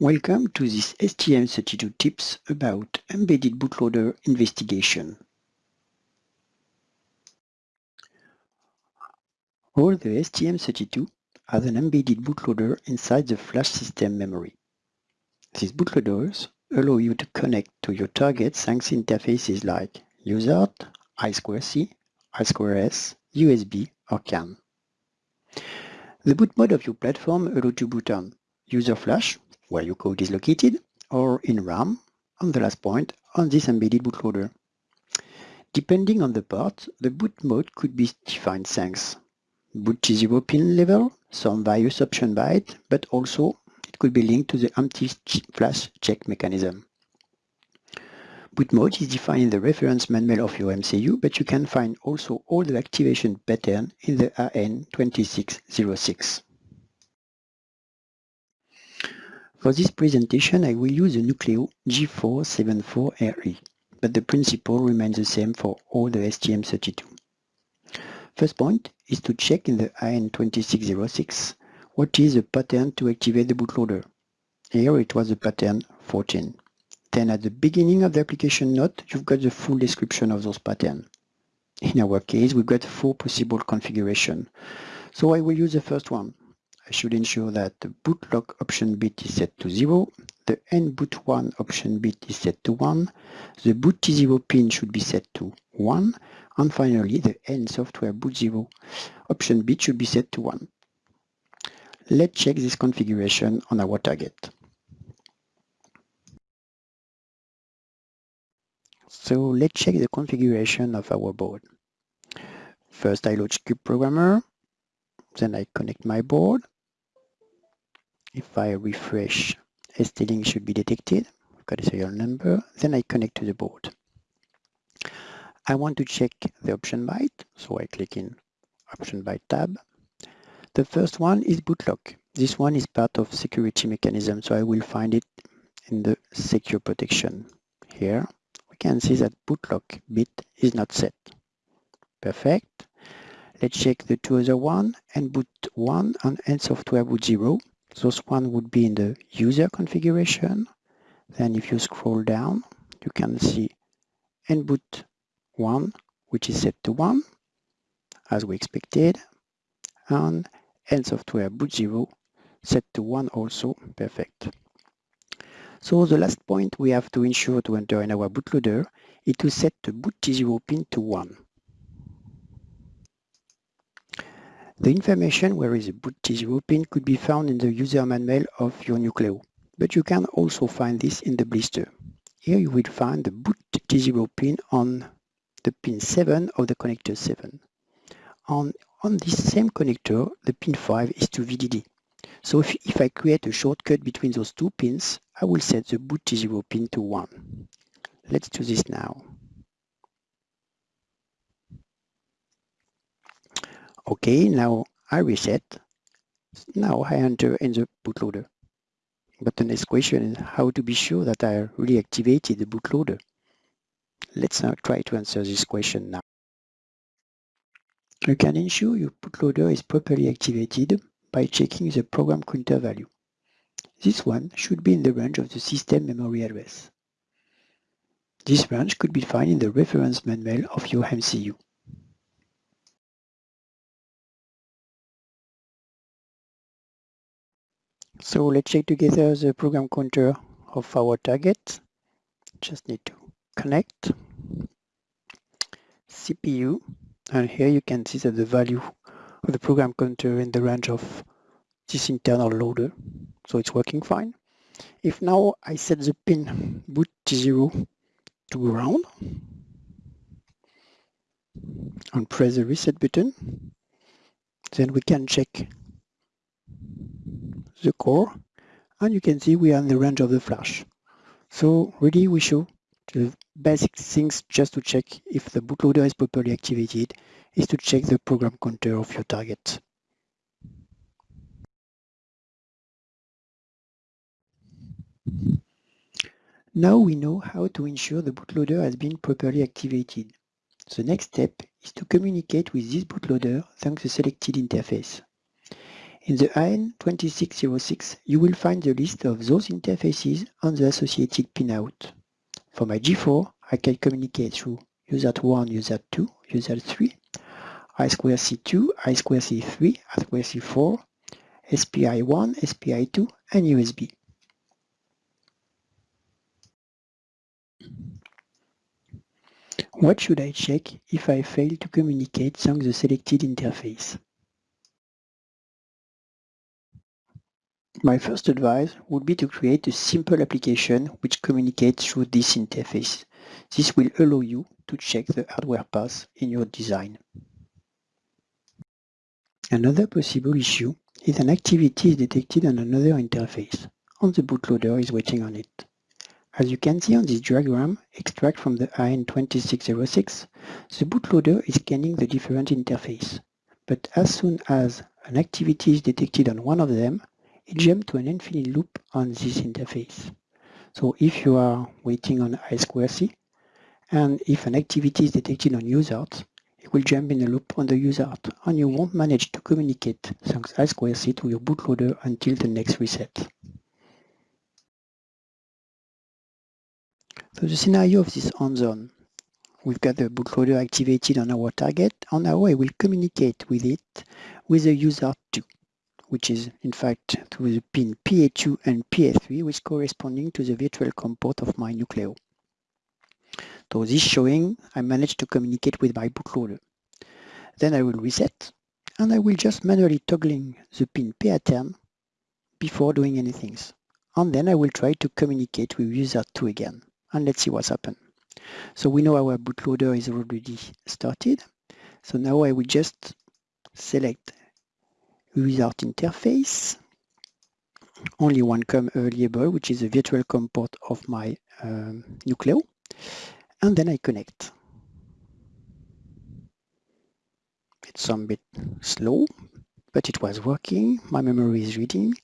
Welcome to this STM32 tips about embedded bootloader investigation. All the STM32 has an embedded bootloader inside the flash system memory. These bootloaders allow you to connect to your target thanks interfaces like UART, I2C, I2S, USB or CAN. The boot mode of your platform allows to boot on user flash, where your code is located, or in RAM, on the last point, on this embedded bootloader. Depending on the part, the boot mode could be defined thanks boot T0 pin level, some various option byte, but also it could be linked to the empty flash check mechanism. Boot mode is defined in the reference manual of your MCU, but you can find also all the activation pattern in the AN2606. For this presentation, I will use the Nucleo G474RE, but the principle remains the same for all the STM32. First point is to check in the AN2606 what is the pattern to activate the bootloader. Here it was the pattern 14. Then at the beginning of the application note, you've got the full description of those patterns. In our case, we've got four possible configurations. So I will use the first one. Should ensure that the boot lock option bit is set to 0, the nboot 1 option bit is set to 1, the boot T0 pin should be set to 1, and finally the n software boot 0 option bit should be set to 1. Let's check this configuration on our target. So let's check the configuration of our board. First I launch CubeProgrammer, then I connect my board. If I refresh, ST-Link should be detected. I've got a serial number, then I connect to the board. I want to check the option byte, so I click in option byte tab. The first one is bootlock. This one is part of security mechanism, so I will find it in the secure protection here We can see that bootlock bit is not set. Perfect. Let's check the two other one, and boot 1 and software boot 0. Those one would be in the user configuration. Then if you scroll down, you can see nboot 1, which is set to 1, as we expected, and nsoftware boot 0 set to 1 also, perfect. So the last point we have to ensure to enter in our bootloader is to set the boot T0 pin to 1. The information where is a boot T0 pin could be found in the user manual of your Nucleo, but you can also find this in the blister. Here you will find the boot T0 pin on the pin 7 of the connector 7. On, on this same connector, the pin 5 is to VDD. So if, if I create a shortcut between those two pins, I will set the boot T0 pin to 1. Let's do this now. Okay, now I reset. Now I enter in the bootloader. But the next question is how to be sure that I really activated the bootloader. Let's now try to answer this question now. You can ensure your bootloader is properly activated by checking the program counter value. This one should be in the range of the system memory address. This range could be found in the reference manual of your MCU. So let's check together the program counter of our target. Just need to connect CPU and here you can see that the value of the program counter in the range of this internal loader so it's working fine if now I set the pin boot T0 to ground and press the reset button then we can check the core and you can see we are in the range of the flash so really we show the basic things just to check if the bootloader is properly activated is to check the program counter of your target. Now we know how to ensure the bootloader has been properly activated. The next step is to communicate with this bootloader thanks to the selected interface. In the AN2606, you will find the list of those interfaces and the associated pinout. For my G4, I can communicate through USART1, USART2, USART3, I2C2, I2C3, I2C4, SPI1, SPI2, and USB. What should I check if I fail to communicate through the selected interface? My first advice would be to create a simple application which communicates through this interface. This will allow you to check the hardware path in your design. Another possible issue is an activity is detected on another interface, and the bootloader is waiting on it. As you can see on this diagram, extract from the AN2606, the bootloader is scanning the different interface. But as soon as an activity is detected on one of them, it jumps to an infinite loop on this interface. So if you are waiting on I2C, and if an activity is detected on USART, it will jump in a loop on the USART, and you won't manage to communicate thanks I2C to your bootloader until the next reset. So the scenario of this hands-on, we've got the bootloader activated on our target, and now I will communicate with it with the USART2 which is in fact to the pin PA2 and PA3, which corresponding to the virtual COM port of my Nucleo. So this showing I managed to communicate with my bootloader. Then I will reset and I will just manually toggling the pin PA10 before doing anything. And then I will try to communicate with user 2 again. And let's see what's happened. So we know our bootloader is already started. So now I will just select without interface. Only one COM available, which is a virtual COM port of my um, Nucleo. And then I connect. It's some bit slow, but it was working. My memory is reading,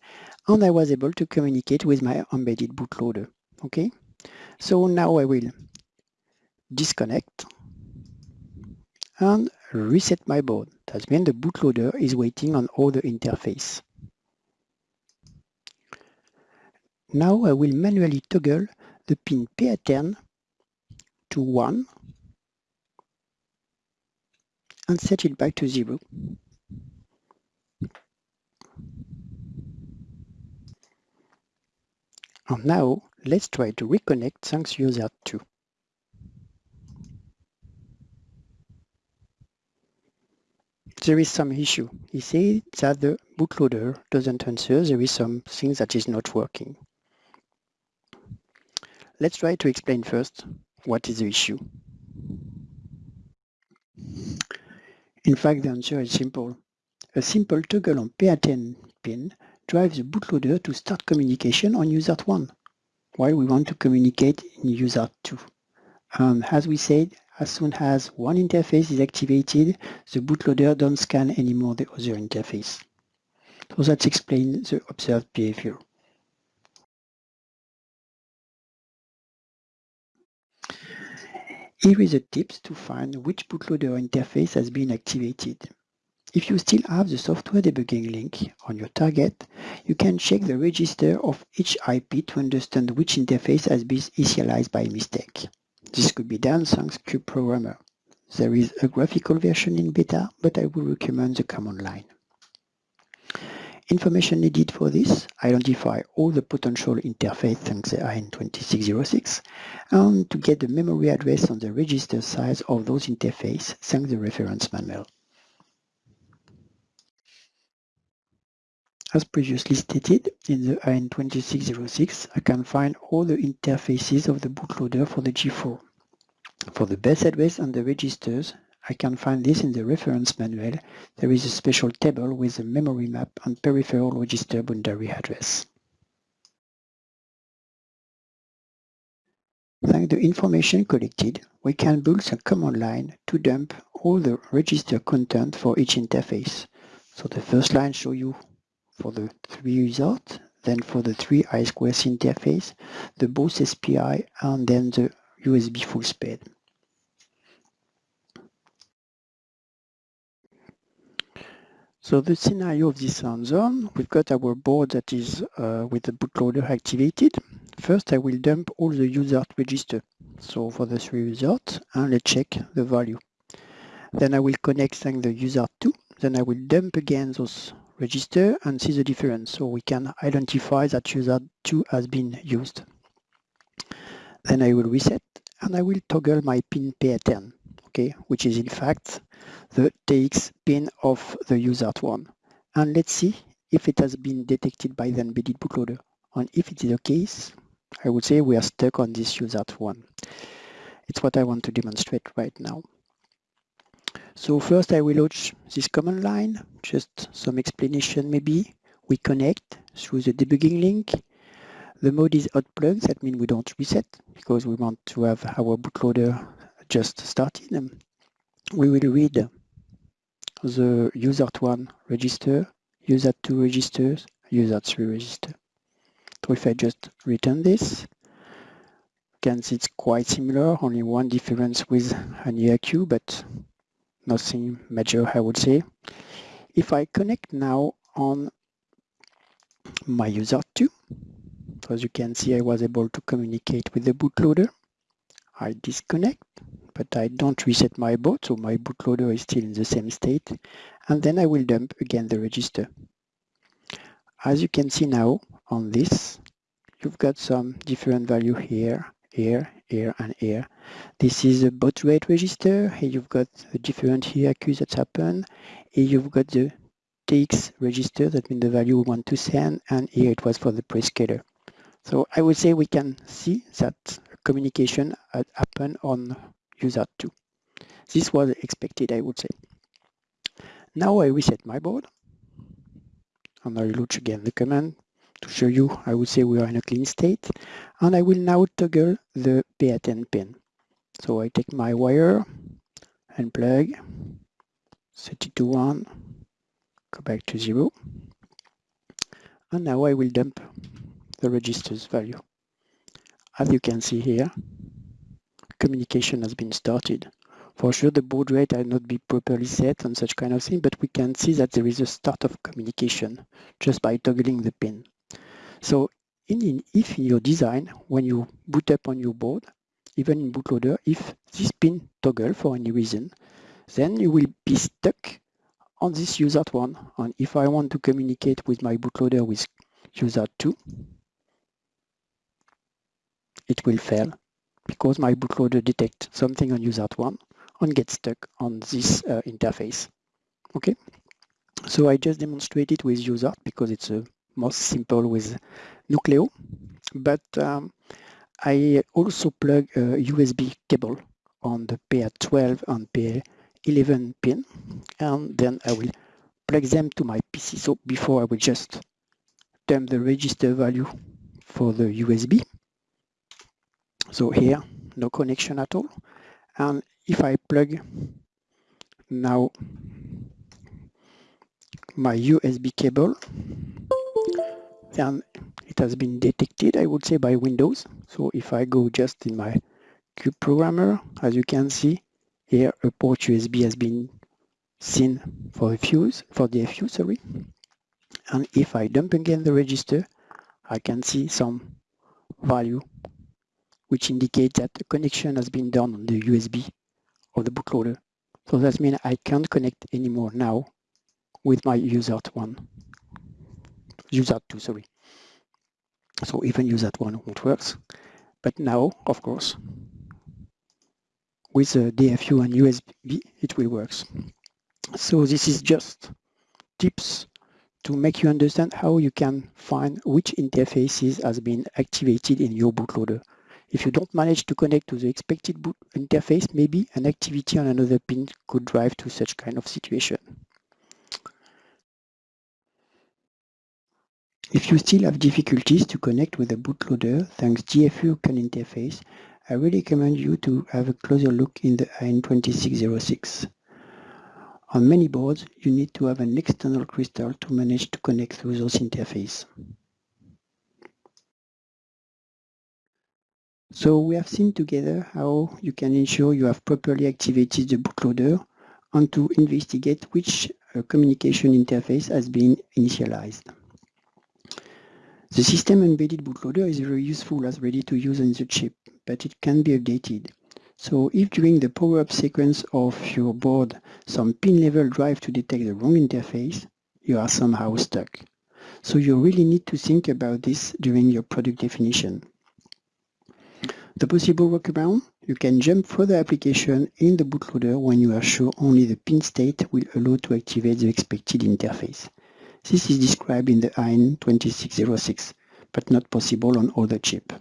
and I was able to communicate with my embedded bootloader. Okay, so now I will disconnect and reset my board. That means the bootloader is waiting on all the interface. Now I will manually toggle the pin PA10 to 1 and set it back to 0. And now let's try to reconnect thanks user 2. There is some issue. He said that the bootloader doesn't answer. There is some things that is not working. Let's try to explain first what is the issue. In fact, the answer is simple. A simple toggle on PA10 pin drives the bootloader to start communication on user 1 while we want to communicate in user 2. And as we said, as soon as one interface is activated, the bootloader don't scan anymore the other interface. So that explains the observed behavior. Here is a tips to find which bootloader interface has been activated. If you still have the software debugging link on your target, you can check the register of each IP to understand which interface has been initialized by mistake. This could be done thanks CubeProgrammer. There is a graphical version in beta, but I would recommend the command line. Information needed for this, identify all the potential interface thanks the AN2606, and to get the memory address on the register size of those interfaces thanks the reference manual. As previously stated, in the AN2606, I can find all the interfaces of the bootloader for the G4. For the base address and the registers, I can find this in the reference manual. There is a special table with a memory map and peripheral register boundary address. Thanks the information collected, we can build a command line to dump all the register content for each interface. So the first line shows you for the three results, then for the three I2C interface, the both SPI, and then the USB full speed. So the scenario of this hands-on, we've got our board that is uh, with the bootloader activated. First, I will dump all the USART register. So for the three USART, and let's check the value. Then I will connect the USART2. Then I will dump again those register and see the difference. So we can identify that user 2 has been used. Then I will reset and I will toggle my pin PA10, okay, which is in fact the TX pin of the user 1. And let's see if it has been detected by the embedded bootloader. And if it is the case, I would say we are stuck on this user 1. It's what I want to demonstrate right now. So first I will launch this command line, just some explanation maybe. We connect through the debugging link. The mode is plug, that means we don't reset because we want to have our bootloader just started. We will read the USART1 register, USART2 registers, USART3 register. So if I just return this, you can see it's quite similar, only one difference with an EIQ, but nothing major, I would say. If I connect now on my user 2, as you can see, I was able to communicate with the bootloader. I disconnect, but I don't reset my boot, so my bootloader is still in the same state. And then I will dump again the register. As you can see now on this, you've got some different value here, here, here, and here. This is a baud rate register. Here you've got the different hierarchies that happen. Here you've got the TX register, that means the value we want to send, and here it was for the prescaler. So I would say we can see that communication had happened on USART2. This was expected, I would say. Now I reset my board, and I launch again the command to show you, I would say we are in a clean state. And I will now toggle the PA10 pin. So I take my wire and plug, set it to 1, go back to 0. And now I will dump the register's value. As you can see here, communication has been started. For sure, the baud rate has not been properly set and such kind of thing, but we can see that there is a start of communication just by toggling the pin. So in, in, if in your design, when you boot up on your board, even in bootloader, if this pin toggle for any reason, then you will be stuck on this user one. And if I want to communicate with my bootloader with user two, it will fail because my bootloader detects something on user one and gets stuck on this uh, interface. Okay, so I just demonstrated with user because it's a most simple with Nucleo, but um, I also plug a USB cable on the PA12 and PA11 pin, and then I will plug them to my PC. So before I will just dump the register value for the USB. So here, no connection at all. And if I plug now my USB cable and it has been detected, I would say, by Windows. So if I go just in my Cube programmer, as you can see, here a port USB has been seen for the fuse, for the fuse, sorry. And if I dump again the register, I can see some value which indicates that the connection has been done on the USB of the bootloader. So that means I can't connect anymore now with my USART1 USART2, sorry. So even use that one won't work. But now, of course, with the DFU and USB, it will work. So this is just tips to make you understand how you can find which interfaces has been activated in your bootloader. If you don't manage to connect to the expected boot interface, maybe an activity on another pin could drive to such kind of situation. If you still have difficulties to connect with the bootloader thanks DFU CAN interface, I really recommend you to have a closer look in the AN2606. On many boards, you need to have an external crystal to manage to connect through those interfaces. So we have seen together how you can ensure you have properly activated the bootloader and to investigate which uh, communication interface has been initialized. The system embedded bootloader is very useful as ready to use on the chip, but it can be updated. So if during the power-up sequence of your board some pin level drive to detect the wrong interface, you are somehow stuck. So you really need to think about this during your product definition. The possible workaround, you can jump further application in the bootloader when you are sure only the pin state will allow to activate the expected interface. This is described in the AN2606, but not possible on other chip.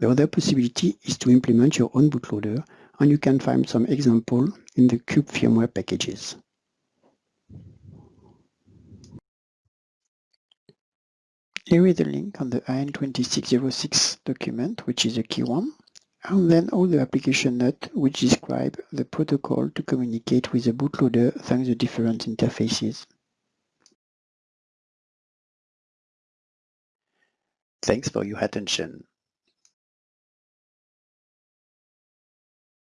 The other possibility is to implement your own bootloader, and you can find some example in the Cube firmware packages. Here is the link on the AN2606 document, which is a key one, and then all the application notes which describe the protocol to communicate with the bootloader thanks to different interfaces. Thanks for your attention.